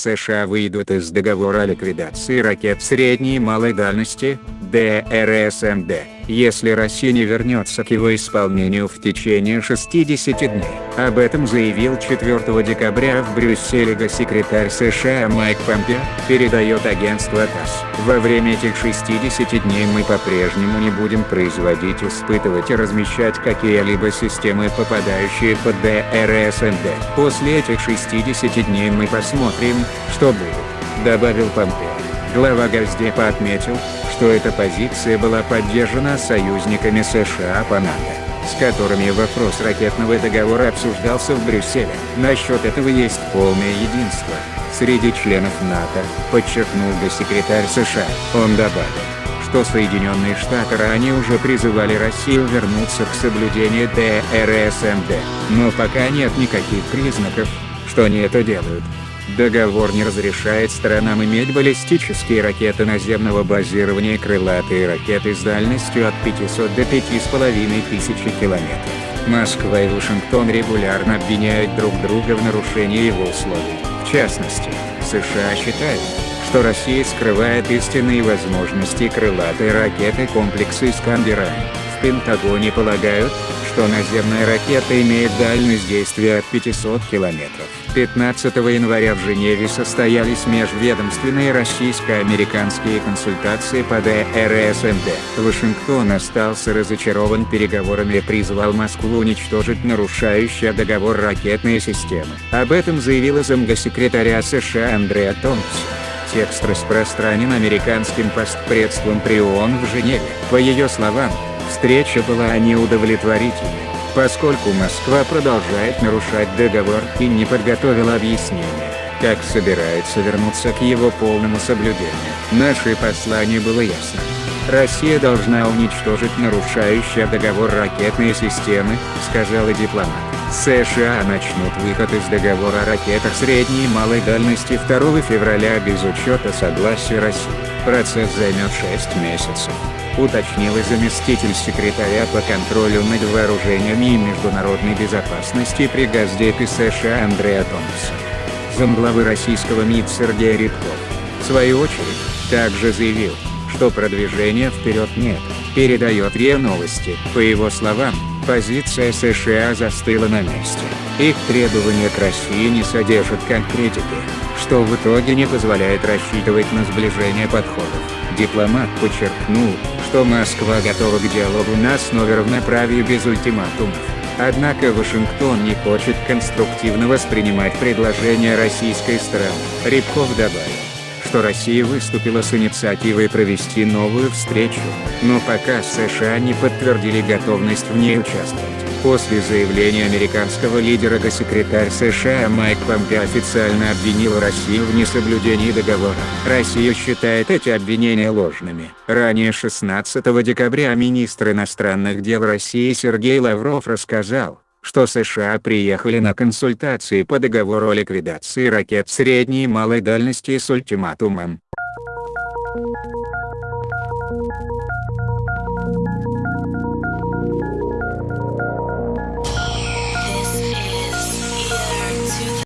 США выйдут из договора о ликвидации ракет средней и малой дальности, ДРСМД, если Россия не вернется к его исполнению в течение 60 дней. Об этом заявил 4 декабря в Брюсселе госсекретарь США Майк Помпео, передает агентство ТАСС. Во время этих 60 дней мы по-прежнему не будем производить, испытывать и размещать какие-либо системы, попадающие под ДРСМД. После этих 60 дней мы посмотрим, что будет, добавил Помпео. Глава Госдепа отметил, что эта позиция была поддержана союзниками США по НАТО, с которыми вопрос ракетного договора обсуждался в Брюсселе. Насчет этого есть полное единство среди членов НАТО, подчеркнул госсекретарь США. Он добавил, что Соединенные Штаты ранее уже призывали Россию вернуться к соблюдению ДРСМД, но пока нет никаких признаков, что они это делают. Договор не разрешает сторонам иметь баллистические ракеты наземного базирования и крылатые ракеты с дальностью от 500 до 5500 километров. Москва и Вашингтон регулярно обвиняют друг друга в нарушении его условий. В частности, США считают, что Россия скрывает истинные возможности крылатой ракеты комплекса «Искандер-1». В Пентагоне полагают, что наземная ракета имеет дальность действия от 500 километров. 15 января в Женеве состоялись межведомственные российско-американские консультации по ДРСМД. Вашингтон остался разочарован переговорами и призвал Москву уничтожить нарушающие договор ракетные системы. Об этом заявила замгосекретаря США Андреа Томпсон. Текст распространен американским постпредством при ООН в Женеве. По ее словам, встреча была неудовлетворительной поскольку Москва продолжает нарушать договор и не подготовила объяснения, как собирается вернуться к его полному соблюдению. Наше послание было ясно. Россия должна уничтожить нарушающие договор ракетные системы, сказал и дипломат. США начнут выход из договора о ракетах средней и малой дальности 2 февраля без учета согласия России. Процесс займет 6 месяцев уточнил и заместитель секретаря по контролю над вооружениями и международной безопасности при Газдепе США Андреа Томпсон. Замглавы российского МИД Сергей Рябков, в свою очередь, также заявил, что продвижения вперед нет, передает РИА Новости. По его словам, позиция США застыла на месте. Их требования к России не содержат конкретики, что в итоге не позволяет рассчитывать на сближение подходов. Дипломат подчеркнул, что Москва готова к диалогу на основе равноправия без ультиматумов. Однако Вашингтон не хочет конструктивно воспринимать предложения российской стороны. Рябков добавил, что Россия выступила с инициативой провести новую встречу, но пока США не подтвердили готовность в ней участвовать. После заявления американского лидера госсекретарь США Майк Помпео официально обвинил Россию в несоблюдении договора. Россия считает эти обвинения ложными. Ранее 16 декабря министр иностранных дел России Сергей Лавров рассказал, что США приехали на консультации по договору о ликвидации ракет средней и малой дальности с ультиматумом,